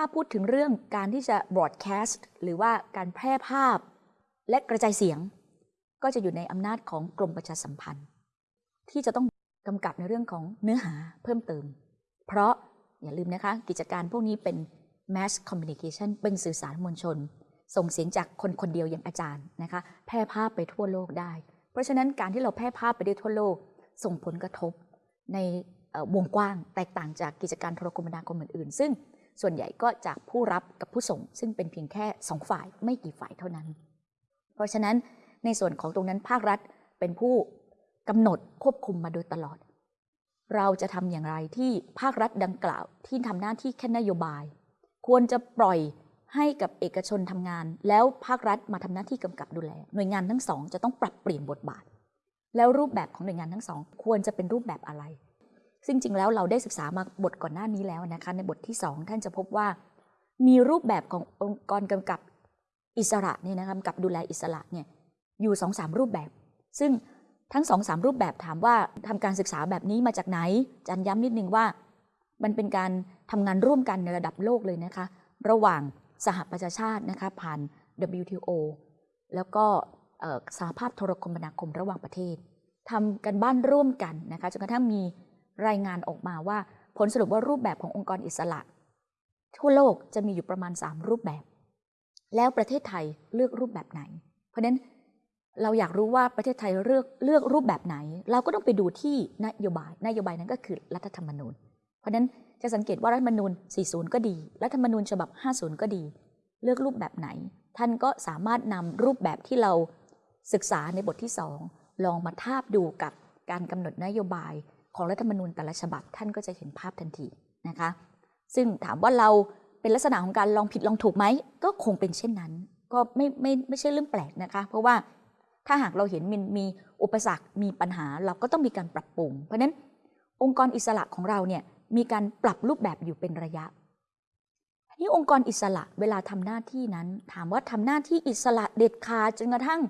ถ้าพูดถึงเรื่องการที่จะ broadcast หรือว่าการแพร่ภาพ และกระจายเสียง ก็จะอยู่ในอำนาจของกรมประชาสัมพันธ์ ที่จะต้องกำกับในเรื่องของเนื้อหาเพิ่มเติม เพราะอย่าลืมนะคะ กิจการพวกนี้เป็น mass communication เป็นสื่อสารมวลชน ส่งเสียงจากคนคนเดียวอย่างอาจารย์นะคะ แพร่ภาพไปทั่วโลกได้ เพราะฉะนั้นการที่เราแพร่ภาพไปได้ทั่วโลก ส่งผลกระทบในวงกว้างแตกต่างจากกิจการโทรคมนาคมอื่นๆ ซึ่ง ส่วนใหญ่ก็จากผู้รับกับผู้ส่ง ซึ่งเป็นเพียงแค่สองฝ่ายไม่กี่ฝ่ายเท่านั้น เพราะฉะนั้นในส่วนของตรงนั้นภาครัฐเป็นผู้กำหนดควบคุมมาโดยตลอด เราจะทำอย่างไรที่ภาครัฐดังกล่าวที่ทำหน้าที่แค่นโยบาย ควรจะปล่อยให้กับเอกชนทำงาน แล้วภาครัฐมาทำหน้าที่กำกับดูแล หน่วยงานทั้งสองจะต้องปรับเปลี่ยนบทบาท แล้วรูปแบบของหน่วยงานทั้งสอง ควรจะเป็นรูปแบบอะไร ซึ่งจริงแล้วเราได้ศึกษามาบทก่อนหน้านี้แล้วนะคะ ในบทที่สองท่านจะพบว่า มีรูปแบบขององค์กรกำกับอิสระเนี่ยนะคะกำกับดูแลอิสระเนี่ยอยู่สองสามรูปแบบ ซึ่งทั้งสองสามรูปแบบถามว่าทำการศึกษาแบบนี้มาจากไหนจันย้ำนิดนึงว่า มันเป็นการทำงานร่วมกันในระดับโลกเลยนะคะ ระหว่างสหประชาชาตินะคะผ่าน WTO แล้วก็สหภาพโทรคมนาคมระหว่างประเทศทำกันบ้านร่วมกันนะคะจนกระทั่งมี รายงานออกมาว่า ผลสรุปว่ารูปแบบขององค์กรอิสระ ทั่วโลกจะมีอยู่ประมาณ 3 รูปแบบ แล้วประเทศไทยเลือกรูปแบบไหน เพราะฉะนั้นเราอยากรู้ว่าประเทศไทยเลือกเลือกรูปแบบไหน เราก็ต้องไปดูที่นโยบาย นโยบายนั้นก็คือรัฐธรรมนูญ เพราะฉะนั้นจะสังเกตว่ารัฐธรรมนูญ 40 ก็ดี รัฐธรรมนูญฉบับ 50 ก็ดี เลือกรูปแบบไหน ท่านก็สามารถนำรูปแบบที่เราศึกษาในบทที่ 2 ลองมาทาบดูกับการกำหนดนโยบาย ของรัฐธรรมนูญแต่ละฉบับท่านก็จะเห็นภาพทันทีนะคะ ซึ่งถามว่าเราเป็นลักษณะของการลองผิดลองถูกไหมก็คงเป็นเช่นนั้น ก็ไม่ไม่ไม่ใช่เรื่องแปลกนะคะ เพราะว่าถ้าหากเราเห็นมันมีอุปสรรคมีปัญหาเราก็ต้องมีการปรับปรุง เพราะฉะนั้นองค์กรอิสระของเราเนี่ยมีการปรับรูปแบบอยู่เป็นระยะนี่องค์กรอิสระเวลาทำหน้าที่นั้น ถามว่าทำหน้าที่อิสระเด็ดขาดจนกระทั่ง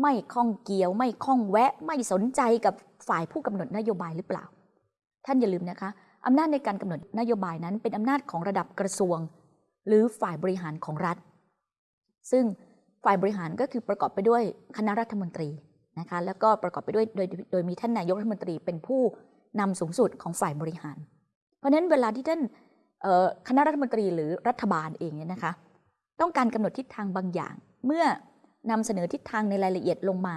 ไม่ข้องเกี่ยว ไม่ข้องแวะ ไม่สนใจกับฝ่ายผู้กำหนดนโยบายหรือเปล่า ท่านอย่าลืมนะคะอำนาจในการกำหนดนโยบายนั้นเป็นอำนาจของระดับกระทรวง หรือฝ่ายบริหารของรัฐ ซึ่งฝ่ายบริหารก็คือประกอบไปด้วยคณะรัฐมนตรีนะคะแล้วก็ประกอบไปด้วยโดยโดยมีท่านนายกรัฐมนตรีเป็นผู้นำสูงสุดของฝ่ายบริหาร เพราะฉะนั้นเวลาที่ท่านคณะรัฐมนตรีหรือรัฐบาลเองเนี่ยนะคะ ต้องการกำหนดทิศทางบางอย่าง เมื่อ นำเสนอทิศทางในรายละเอียดลงมา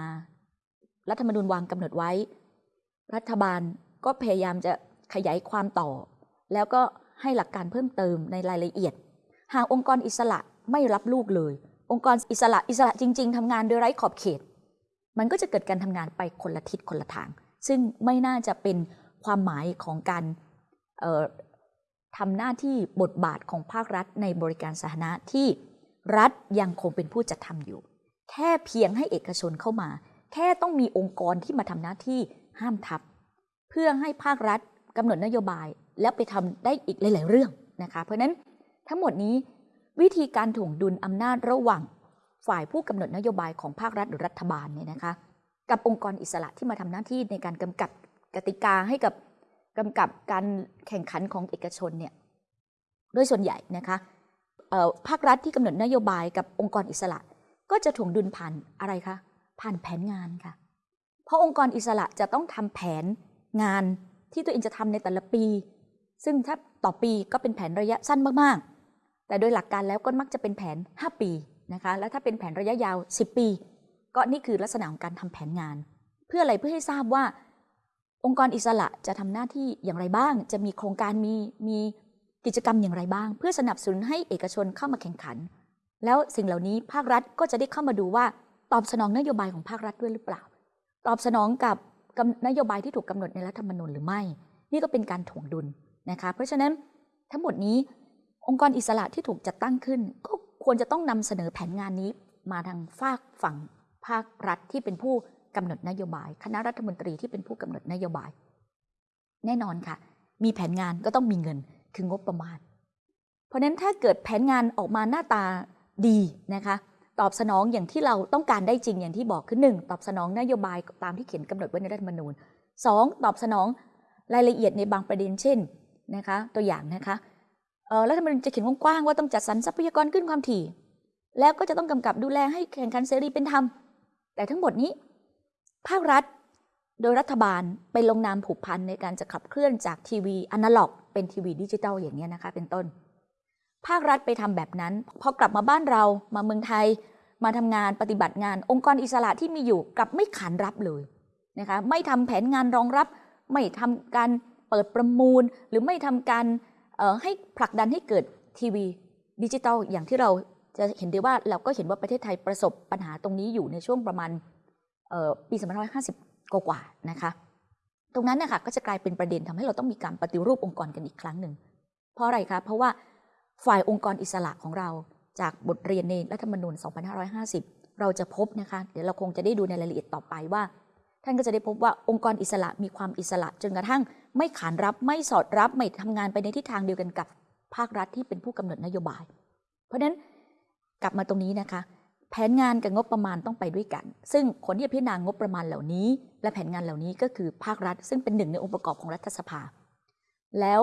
รัฐธรรมนูญวางกำหนดไว้ รัฐบาลก็พยายามจะขยายความต่อ แล้วก็ให้หลักการเพิ่มเติมในรายละเอียด หากองค์กรอิสระไม่รับลูกเลย องค์กรอิสระอิสระจริง ๆทำงานโดยไร้ขอบเขต มันก็จะเกิดการทำงานไปคนละทิศคนละทาง ซึ่งไม่น่าจะเป็นความหมายของการทำหน้าที่บทบาทของภาครัฐในบริการสาธารณะที่รัฐยังคงเป็นผู้จัดทำอยู่ แค่เพียงให้เอกชนเข้ามา แค่ต้องมีองค์กรที่มาทำหน้าที่ห้ามทับ เพื่อให้ภาครัฐกำหนดนโยบาย แล้วไปทำได้อีกหลาย ๆ เรื่องนะคะ เพราะนั้นทั้งหมดนี้วิธีการถ่วงดุลอำนาจระหว่างฝ่ายผู้กำหนดนโยบายของภาครัฐหรือรัฐบาลเนี่ยนะคะ กับองค์กรอิสระที่มาทำหน้าที่ในการกำกับกติกาให้กับกำกับการแข่งขันของเอกชนเนี่ยโดยส่วนใหญ่นะคะภาครัฐที่กำหนดนโยบายกับองค์กรอิสระ ก็จะถ่วงดุลผ่านอะไรคะ ผ่านแผนงานค่ะ เพราะองค์กรอิสระจะต้องทำแผนงานที่ตัวเองจะทำในแต่ละปี ซึ่งถ้าต่อปีก็เป็นแผนระยะสั้นมากๆ แต่โดยหลักการแล้วก็มักจะเป็นแผน 5 ปีนะคะ แล้วถ้าเป็นแผนระยะยาว 10 ปี ก็นี่คือลักษณะของการทำแผนงาน เพื่ออะไรเพื่อให้ทราบว่า องค์กรอิสระจะทำหน้าที่อย่างไรบ้าง จะมีโครงการมีมีกิจกรรมอย่างไรบ้าง เพื่อสนับสนุนให้เอกชนเข้ามาแข่งขัน แล้วสิ่งเหล่านี้ภาครัฐก็จะได้เข้ามาดูว่าตอบสนองนโยบายของภาครัฐด้วยหรือเปล่า ตอบสนองกับนโยบายที่ถูกกาหนดในรัฐธรรมนูญหรือไม่ นี่ก็เป็นการถ่วงดุลนะคะเพราะฉะนั้นทั้งหมดนี้องค์กรอิสระที่ถูกจัดตั้งขึ้น ก็ควรจะต้องนำเสนอแผนงานนี้มาทางฝากฝั่งภาครัฐที่เป็นผู้กำหนดนโยบาย คณะรัฐมนตรีที่เป็นผู้กำหนดนโยบาย แน่นอนค่ะ มีแผนงานก็ต้องมีเงินคืองบประมาณ เพราะนั้นถ้าเกิดแผนงานออกมาหน้าตา ดีนะคะตอบสนองอย่างที่เราต้องการได้จริงอย่างที่บอกคือหนึ่งตอบสนองนโยบายตามที่เขียนกำหนดไว้ในรัฐธรรมนูญสองตอบสนองรายละเอียดในบางประเด็นเช่นนะคะตัวอย่างนะคะเออรัฐธรรมนูญจะเขียนกว้างๆว่าต้องจัดสรรทรัพยากรคลื่นความถี่ แล้วก็จะต้องกำกับดูแลให้แข่งขันเสรีเป็นธรรม แต่ทั้งหมดนี้ ภาครัฐโดยรัฐบาลไปลงนามผูกพันในการจะขับเคลื่อนจากทีวีอนาล็อก เป็นทีวีดิจิตอลอย่างนี้นะคะเป็นต้น ภาครัฐไปทำแบบนั้น พอกลับมาบ้านเรามาเมืองไทย มาทำงานปฏิบัติงาน องค์กรอิสระที่มีอยู่กลับไม่ขานรับเลยนะคะไม่ทำแผนงานรองรับ ไม่ทำการเปิดประมูล หรือไม่ทำการให้ผลักดันให้เกิดทีวีดิจิตอลอย่างที่เราจะเห็นได้ว่าเราก็เห็นว่าประเทศไทยประสบปัญหาตรงนี้อยู่ในช่วงประมาณเอ่อปี2550 กว่าๆนะคะ ตรงนั้นนะคะก็จะกลายเป็นประเด็นทำให้เราต้องมีการปฏิรูปองค์กรกันอีกครั้งหนึ่ง เพราะอะไรคะ เพราะว่า ฝ่ายองค์กรอิสระของเราจากบทเรียนในรัฐธรรมนูญ 2550 เราจะพบนะคะ เดี๋ยวเราคงจะได้ดูในรายละเอียดต่อไปว่า ท่านก็จะได้พบว่าองค์กรอิสระมีความอิสระ จนกระทั่งไม่ขานรับไม่สอดรับไม่ทำงานไปในทิศทางเดียวกันกับภาครัฐที่เป็นผู้กำหนดนโยบาย เพราะฉะนั้นกลับมาตรงนี้นะคะ แผนงานกับงบประมาณต้องไปด้วยกัน ซึ่งคนที่พิจารณางบประมาณเหล่านี้ และแผนงานเหล่านี้ก็คือภาครัฐ ซึ่งเป็นหนึ่งในองค์ประกอบของรัฐสภา แล้ว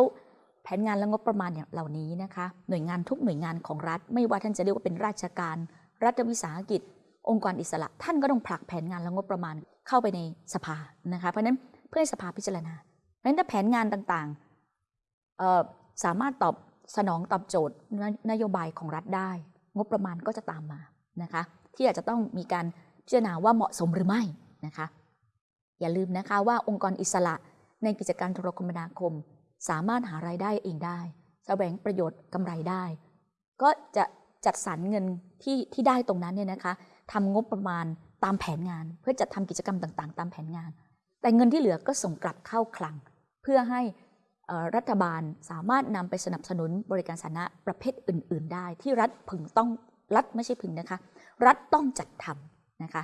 แผนงานและงบประมาณอย่างเหล่านี้นะคะ หน่วยงานทุกหน่วยงานของรัฐ ไม่ว่าท่านจะเรียกว่าเป็นราชการ รัฐวิสาหกิจ องค์กรอิสระ ท่านก็ต้องผลักแผนงานและงบประมาณเข้าไปในสภานะคะ เพราะฉะนั้นเพื่อให้สภาพิจารณา เพราะฉะนั้นถ้าแผนงานต่างๆสามารถตอบสนองตอบโจทย์นนโยบายของรัฐได้ งบประมาณก็จะตามมานะคะ ที่อาจจะต้องมีการพิจารณาว่าเหมาะสมหรือไม่นะคะ อย่าลืมนะคะว่าองค์กรอิสระในกิจการโทรคมนาคม สามารถหารายได้เองได้แสวงประโยชน์กำไรได้ ก็จะจัดสรรเงินที่ที่ได้ตรงนั้นเนี่ยนะคะทำงบประมาณตามแผนงาน เพื่อจัดทำกิจกรรมต่างๆ ตามแผนงาน แต่เงินที่เหลือก็ส่งกลับเข้าคลัง เพื่อให้รัฐบาลสามารถนำไปสนับสนุนบริการสาธารณะประเภทอื่น ๆ ได้ ที่รัฐพึงต้องรัฐไม่ใช่พึงนะคะ รัฐต้องจัดทำนะคะ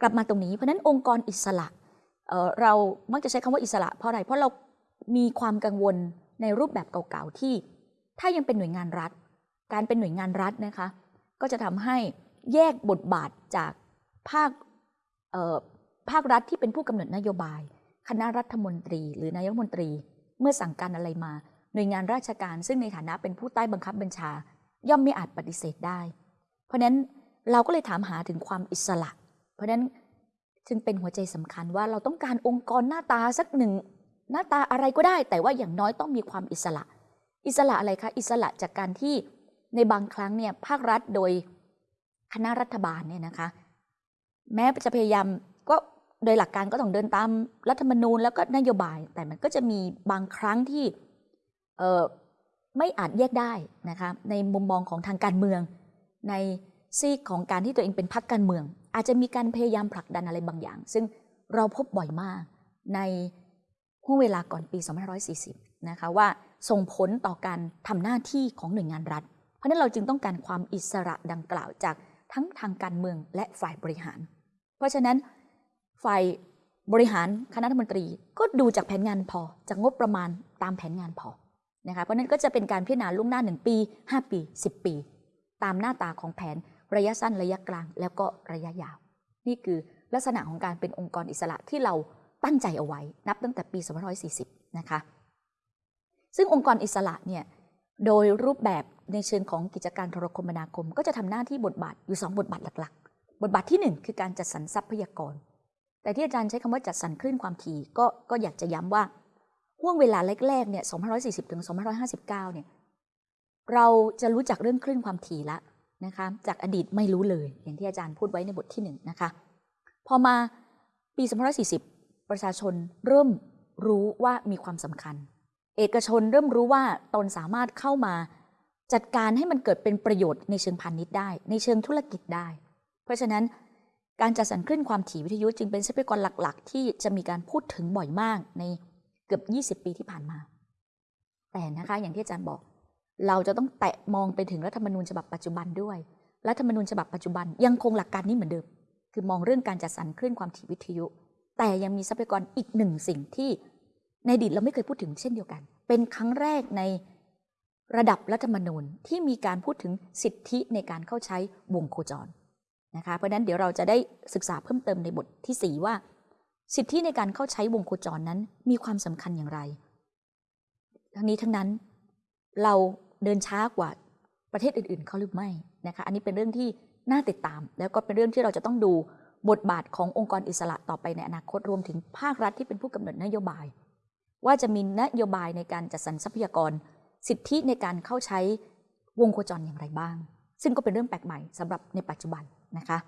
กลับมาตรงนี้เพราะฉะนั้นองค์กรอิสระเเรามักจะใช้คำว่าอิสระเพราะอะไรเพราะเรา มีความกังวลในรูปแบบเก่าๆที่ ถ้ายังเป็นหน่วยงานรัฐ การเป็นหน่วยงานรัฐนะคะ ก็จะทำให้แยกบทบาทจากภาคภาครัฐที่เป็นผู้กำหนดนโยบาย คณะรัฐมนตรี หรือนายกรัฐมนตรี เมื่อสั่งการอะไรมา หน่วยงานราชการ ซึ่งในฐานะเป็นผู้ใต้บังคับบัญชา ย่อมไม่อาจปฏิเสธได้ เพราะฉะนั้นเราก็เลยถามหาถึงความอิสระ เพราะฉะนั้นจึงเป็นหัวใจสำคัญว่าเราต้องการองค์กรหน้าตาสักหนึ่ง หน้าตาอะไรก็ได้ แต่ว่าอย่างน้อยต้องมีความอิสระ อิสระอะไรคะ อิสระจากการที่ในบางครั้งเนี่ยภาครัฐโดยคณะรัฐบาลเนี่ยนะคะ แม้จะพยายามก็โดยหลักการก็ต้องเดินตามรัฐธรรมนูญแล้วก็นโยบาย แต่มันก็จะมีบางครั้งที่เไม่อาจแยกได้นะคะในมุมมองของทางการเมือง ในซีกของการที่ตัวเองเป็นพรรคการเมือง อาจจะมีการพยายามผลักดันอะไรบางอย่าง ซึ่งเราพบบ่อยมากใน ห่วงเวลาก่อนปี 2540 นะคะว่าส่งผลต่อการทำหน้าที่ของหน่วยงานรัฐ เพราะนั้นเราจึงต้องการความอิสระดังกล่าวจากทั้งทางการเมืองและฝ่ายบริหาร เพราะฉะนั้นฝ่ายบริหารคณะรัฐมนตรีก็ดูจากแผนงานพอ จากงบประมาณตามแผนงานพอนะคะเพราะฉะนั้นก็จะเป็นการพิจารณาล่วงหน้า 1 ปี 5 ปี 10 ปี ตามหน้าตาของแผนระยะสั้นระยะกลาง แล้วก็ระยะยาว นี่คือลักษณะของการเป็นองค์กรอิสระที่เรา ตั้งใจเอาไว้นับตั้งแต่ปี2540 นะคะ ซึ่งองค์กรอิสระเนี่ยโดยรูปแบบในเชิงของกิจการโทรคมนาคม ก็จะทำหน้าที่บทบาทอยู่ 2 บทบาทหลักๆ บทบาทที่ 1 คือการจัดสรรทรัพยากร แต่ที่อาจารย์ใช้คำว่าจัดสรรคลื่นความถี่ก็ก็อยากจะย้ำว่าห่วงเวลาแรกๆเนี่ย2540 ถึง 2559 เนี่ยเราจะรู้จักเรื่องคลื่นความถี่ละนะคะจากอดีตไม่รู้เลย อย่างที่อาจารย์พูดไว้ในบทที่1นะคะพอมาปี2540 ประชาชนเริ่มรู้ว่ามีความสำคัญ เอกชนเริ่มรู้ว่าตนสามารถเข้ามาจัดการให้มันเกิดเป็นประโยชน์ในเชิงพาณิชย์ได้ ในเชิงธุรกิจได้ เพราะฉะนั้นการจัดสรรคลื่นความถี่วิทยุจึงเป็นทรัพยากรหลัก ๆ ที่จะมีการพูดถึงบ่อยมากในเกือบ 20 ปีที่ผ่านมา แต่นะคะอย่างที่อาจารย์บอก เราจะต้องแตะมองไปถึงรัฐธรรมนูญฉบับปัจจุบันด้วย รัฐธรรมนูญฉบับปัจจุบันยังคงหลักการนี้เหมือนเดิม คือมองเรื่องการจัดสรรคลื่นความถี่วิทยุ แต่ยังมีทรัพยากรอีกหนึ่งสิ่งที่ในอดีตเราไม่เคยพูดถึงเช่นเดียวกัน เป็นครั้งแรกในระดับรัฐธรรมนูญที่มีการพูดถึงสิทธิในการเข้าใช้วงโคจรนะคะ เพราะฉะนั้นเดี๋ยวเราจะได้ศึกษาเพิ่มเติมในบทที่ 4 ว่า สิทธิในการเข้าใช้วงโคจรนั้นมีความสำคัญอย่างไร ทั้งนี้ทั้งนั้นเราเดินช้ากว่าประเทศอื่นๆเขาหรือไม่นะคะ อันนี้เป็นเรื่องที่น่าติดตาม แล้วก็เป็นเรื่องที่เราจะต้องดู บทบาทขององค์กรอิสระต่อไปในอนาคตรวมถึงภาครัฐที่เป็นผู้กำหนดนโยบาย ว่าจะมีนโยบายในการจัดสรรทรัพยากร สิทธิในการเข้าใช้วงโคจรอย่างไรบ้าง ซึ่งก็เป็นเรื่องแปลกใหม่สำหรับในปัจจุบันนะคะ